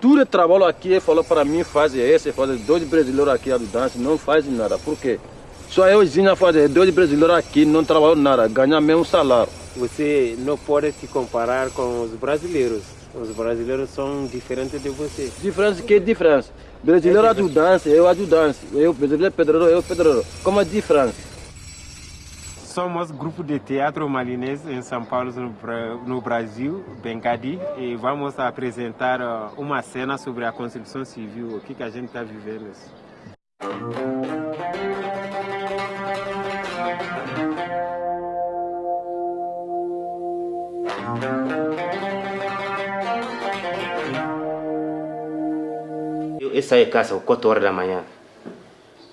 Tudo trabalho aqui, falou para mim fazer esse, fazer dois brasileiros aqui a dança, não faz nada. Por quê? Só euzinho fazer dois brasileiros aqui, não trabalham nada, ganham mesmo salário. Você não pode se comparar com os brasileiros. Os brasileiros são diferentes de você. Diferença que diferença? Brasileiro é ajudante, eu ajudante. Eu brasileiro pedreiro, eu pedreiro. Como é a diferença? Somos grupo de teatro malinês em São Paulo, no Brasil, Bengadi, e vamos apresentar uma cena sobre a construção civil, o que, que a gente está vivendo. Eu saí de casa às 4 horas da manhã.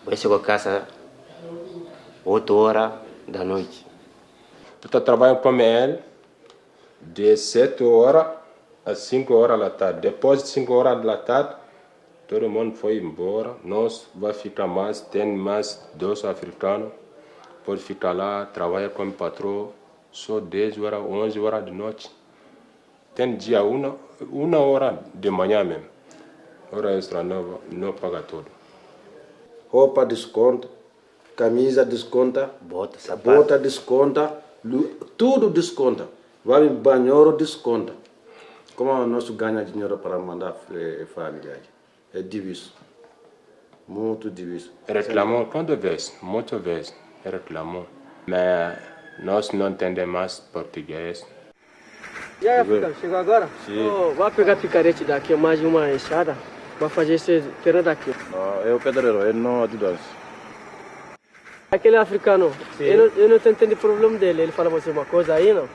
Eu chego a casa 8 horas da noite. Eu estou trabalhando para ML de 7 horas às 5 horas da tarde. Depois de 5 horas da tarde, todo mundo foi embora. Nós vamos ficar mais, tem mais dois africanos. Pode ficar lá, trabalhar como patrão, só 10 horas, 11 horas de noite. Tem dia uma, uma hora de manhã mesmo. Hora extra não, não paga tudo. Roupa desconto, camisa desconta, Bota, sapato. bota desconta, tudo desconta. Vai banheiro desconta. Como nós ganha dinheiro para mandar a família? É difícil. Muito difícil. Reclamou quando vezes, muitas vezes, reclamou. Mas nós não entendemos mais português. E aí, Africano, chegou agora? Sim. Oh, vai pegar picarete daqui, mais uma enxada. Vai fazer esse terreno daqui. Ah, é o pedreiro, ele não ajuda. Aquele africano, eu não, eu não tô entendendo o problema dele. Ele fala você uma coisa aí, não?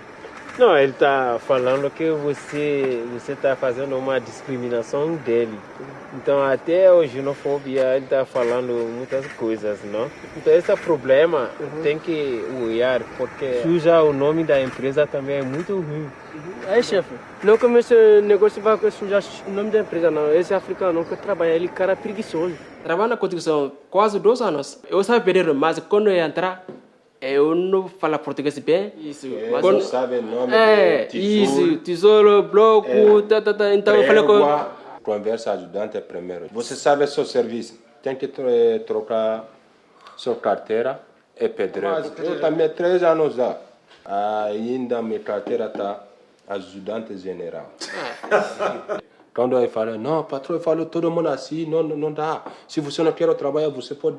Não, ele está falando que você você está fazendo uma discriminação dele. Então até a xenofobia ele está falando muitas coisas, não? Então esse problema tem que olhar porque suja o nome da empresa também é muito ruim. Aí, chefe, não comece o negócio vai sujar o nome da empresa, não. Esse africano que trabalha, ele é cara preguiçoso. Trabalho na construção quase dois anos. Eu sabia mas quando eu entrar, eu não falo português bem. Isso. Mas não sabe o nome É, tesouro, isso, tesouro, bloco, tá, tá, tá. Então eu falei com. Conversa ajudante é primeiro. Você sabe seu serviço, tem que tro- trocar sua carteira e pedreiro. Eu também três anos já. Ainda minha carteira está ajudante general. Quando eu falo, não, patrão, eu falo todo mundo assim, não, não, não dá. Se você não quer trabalhar, você pode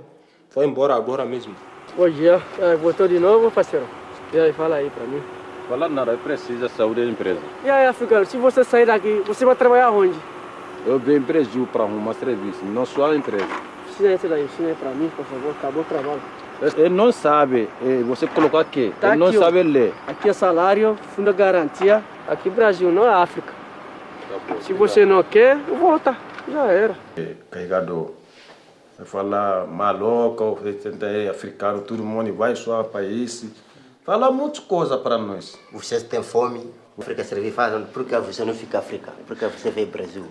vai embora agora mesmo. Bom dia, voltou de novo, parceiro? E aí, fala aí pra mim. Fala nada, precisa saúde da empresa. E aí, africano, se você sair daqui, você vai trabalhar onde? Eu venho em Brasil para arrumar serviço, não só a empresa. Ensina isso daí, ensina aí pra mim, por favor. Acabou o trabalho. Ele não sabe, eh, você colocou aqui, Tá ele não aqui, ó. sabe ler. Aqui é salário, fundo de garantia. Aqui Brasil, não é África. Se você não quer, volta. Já era. Carregador. Falar maloca, é africano, todo mundo vai só país. Fala muitas coisas para nós. Você tem fome, África servir, fala, por que você não fica África? Por que você veio Brasil?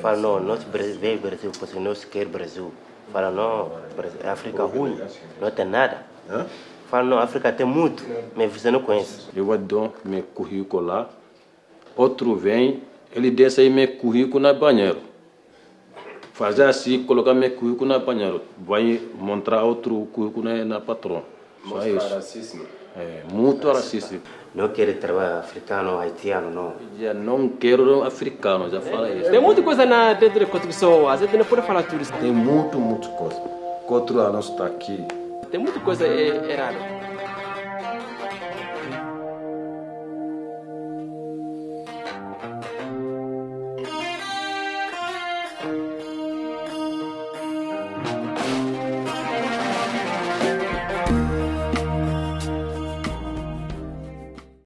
Fala, não, nós veio Brasil porque nós quer Brasil. Fala, não, Brasil- África ruim, não tem nada. Fala, não, África tem muito, mas você não conhece. Eu dou meu currículo lá, outro vem, ele desce aí meu currículo na banheiro. Fazer assim, colocar meu currículo na banheiro. Vai mostrar outro currículo na, na patrão. Só isso. racismo. É, muito racista. Não quer trabalhar africano, haitiano, não. Já não quero africano, já fala isso. Tem muita coisa na dentro da construção, às vezes não pode falar tudo isso. Tem muito, muito coisa. Quatro anos está aqui. Tem muita coisa é, errada.